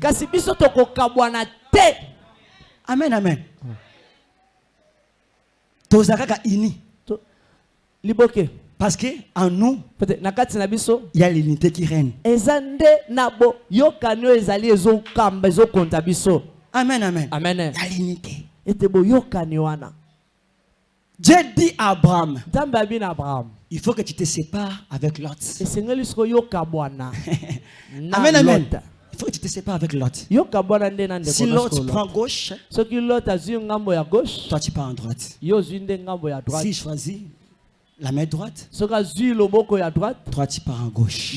Amen, amen. toza kaka ini liboke parce que en nous il y a l'unité qui règne. amen amen. Amen. Il y a l'unité. Dieu dit à Abraham il faut que tu te sépares avec Lot. Amen amen. Il faut que tu te sépares avec Lot. Si Lot prend gauche toi tu pars en droite. S'il choisit la main droite. Droite. Pars en gauche.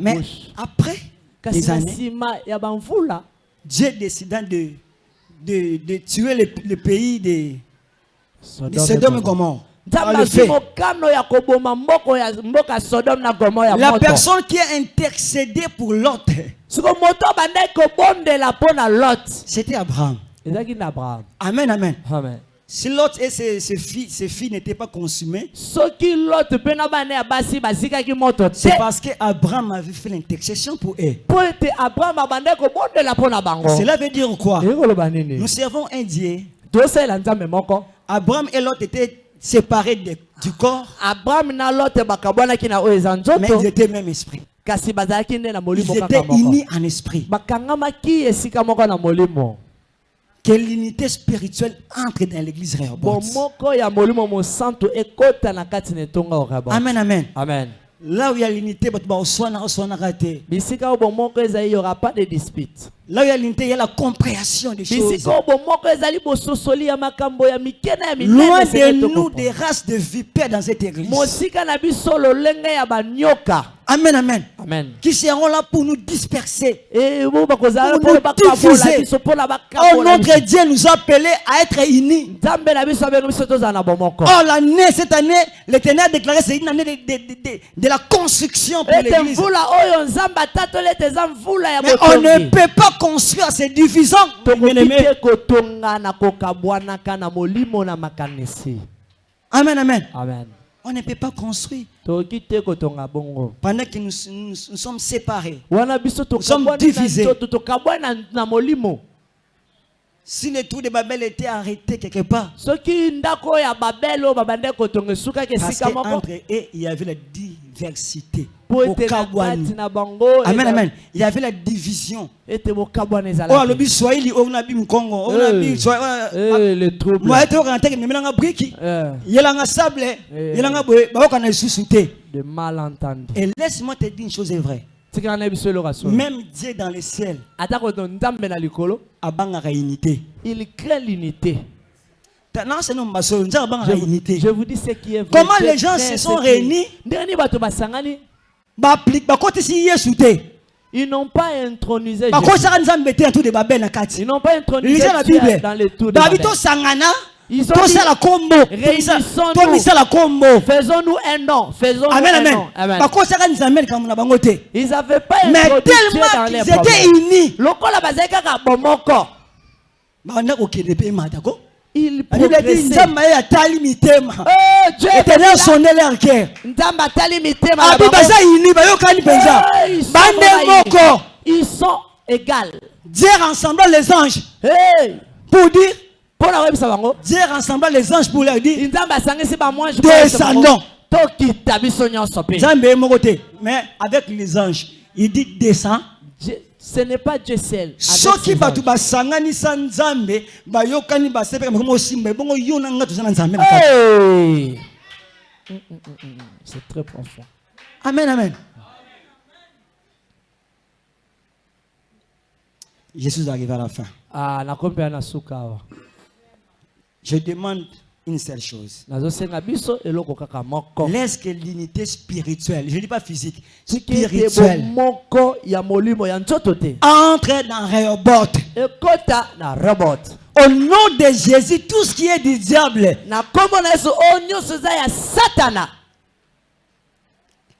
Mais après des années Dieu décida de, de, de tuer le, le pays de, de Sodome et Gomorre. La personne qui a intercédé pour lot. C'était abraham. Amen, amen. amen Si Lot et ses, ses filles, ses filles n'étaient pas consumées, c'est parce qu'Abraham avait fait l'intercession pour eux. Cela veut dire quoi? Nous servons un Dieu. Abraham et Lot étaient séparés de- du corps, mais ils étaient même esprit. Ils étaient unis en esprit. bakangamaki esika moko na molimo Que l'unité spirituelle entre dans l'église Rehoboth. Amen, amen. amen Là où il y a l'unité, bato baoswana oswana raté. bisika oyo bomoko ezali y aura pas de dispute Là où il y a l'unité, il y a la compréhension des choses. Loin de nous des races de vipères dans cette église. Amen, amen. amen Qui seront là pour nous disperser? Eh, Pour nous diffuser. Oh, notre Dieu nous a appelés à être unis. Oh, l'année, cette année, l'Éternel a déclaré c'est une année de, de- de- de- de la construction pour l'église. Mais on ne peut pas construire ces divisants. tokoki bien-aimés. te kotonga na kokabwanaka na molimo na makanisi Amen, amen. amen On ne peut pas construire pendant que nous, nous- nous sommes séparés. biso sommes divisés. nzoto tokabwani na- na molimo Si le trou de Babel était arrêté quelque part, esukaki parce qu'entre eux, il y avait la diversité. bango Amen, amen. Il y avait la division. Oh, ezalaki alobi Swahili, oh, nabi Mkongo, oh, nabi Eh, Swahili. eh, le trouble Moi, ete okanga teke memelanga briki. Eh, Yelanga sable, Eh. yelanga boye, baokana lisusu te. de Et laisse-moi te dire une chose est vraie. Même Dieu dans le ciel, unité. il crée l'unité. Je, vous- unité. je vous dis ce qui est vrai. Comment les gens se sont réunis? Ils n'ont pas intronisé Jésus. tour ils n'ont pas intronisé bible dans les tours de Babel. Ils ont tosala kombo Réunissons-nous. tomisala kombo faisons-nous un nom. Faisons-nous amen un amen. nom. Amen. Ils n'avaient pas mais dans tellement les qu'ils étaient unis. Lokola bazali kaka bomoko. Banda kokende mpe matako il la bible dit progressait. Nzambe ye atali mitema. Oh, Dieu éternel est là. sonde leur cœur. Nzambe atali mitema na abi bango. baza uni bayokani mpenza Eh, ils sont bande vraiment moko. Unis. ils sont égales. Dieu rassembla les anges. Hey! pour dire dieu rassembla les anges pour leur dire Descendons. mais avec les anges il dit descend ce n'est pas Dieu seul. Soki bato basanganisa nzambe bayokani basepeka makomo osimba ebongo yo na nga toza na nzambe na kati! Mm, mm, mm, c'est très profond. Amen amen. Je suis arrivé à la fin. Ah, nakomi mpe na suka awa je demande une seule chose. Laisse que l'unité spirituelle je ne dis pas physique spirituelle entre dans Rehoboth au nom de Jésus tout ce qui est du diable satana.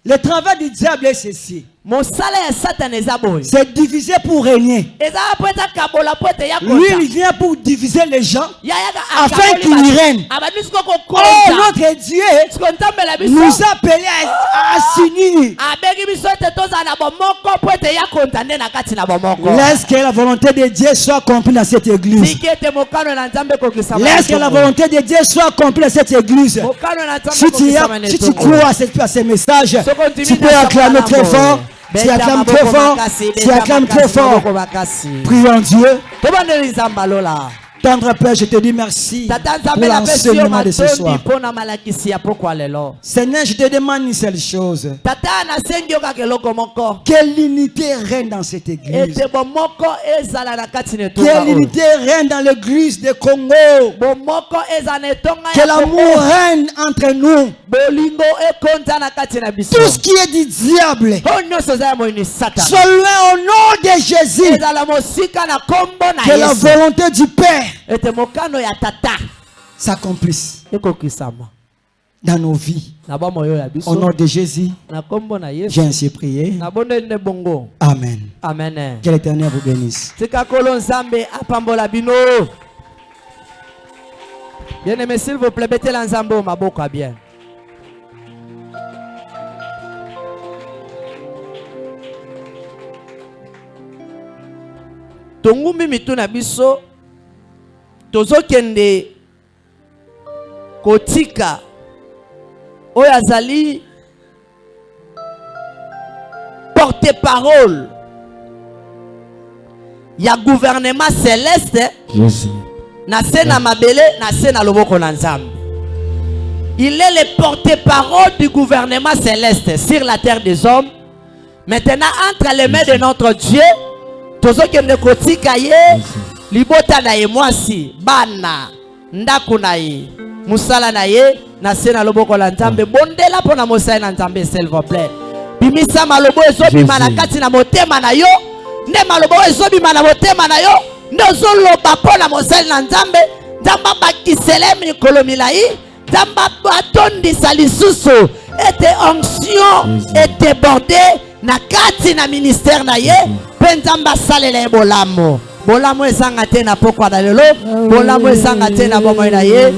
le travail du diable est ceci C'est diviser pour régner. Lui, il vient pour diviser les gens. Afin qu'il règne. abandi siko Oh, notre Dieu nous a appelés à, à s'unir. kati na bomoko Laisse que la volonté de Dieu soit accomplie dans cette église. Laisse que la volonté de Dieu soit accomplie dans cette église. Si tu, si crois à, cette- à ces messages, tu peux acclamer très fort. Tu acclames très fort. Tu acclames très fort. Prions Dieu. Tendre Père, je te dis merci pour l'enseignement de ce soir. Seigneur, je te demande une seule chose. tata nasengi yo kaka eloko moko Que l'unité règne dans cette église. ete bomoko ezala na kati na Que etonga oyo l'unité règne dans l'église de Congo. Que l'amour règne entre nous. Tout ce qui est du diable soit loin au nom de Jésus. Que la volonté du Père ya tata. S'accomplisse dans nos vies. Au nom de Jésus, j'ai ainsi prié. Amen. amen. Que l'Éternel vous bénisse. tika kolo nzambe apambola bino. Bien aimé s'il vous plaît oyo maboko ya bien. Tongumbi mitu na biso tozokende kotika. Oyo azali porte parole ya gouvernement céleste Jésus. na se na mabele na se na loboko na nzambe. Il est le porte-parole du gouvernement céleste sur la terre des hommes. Maintenant entre les mains de notre dieu tozokende kotika ye libota na ye mwasi bana ndako na ye mosala na ye na se na loboko na nzambe. Bondela mpo na mosali na nzambe s'il vous plaît. Bimisa maloba oyo ezobima na kati na motema na yo nde maloba oyo ezobima na motema na yo nde ozoloba mpo na mosali na nzambe. Nzambe abakisele mikolo milai nzambe atondisa lisusu ete onction edeborde na kati na ministère na ye mpe nzambe asalela ye bolamu bolamu ezanga te na pokwa na lelo. Bolamu ezanga te na bomoi na ye